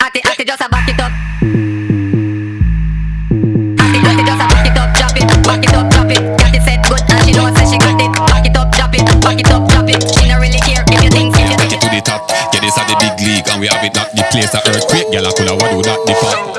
Acty, acty, just a back it up. Acty, acty, just a back it up, drop it, back it up, drop it. Got it set good and she know say she got it. Back it up, drop it, back it up, drop it. She not really care if you think, if you Take it to the top. Get this the big league, and we have it not the place a earthquake. Girl, I coulda waddled do that the fuck.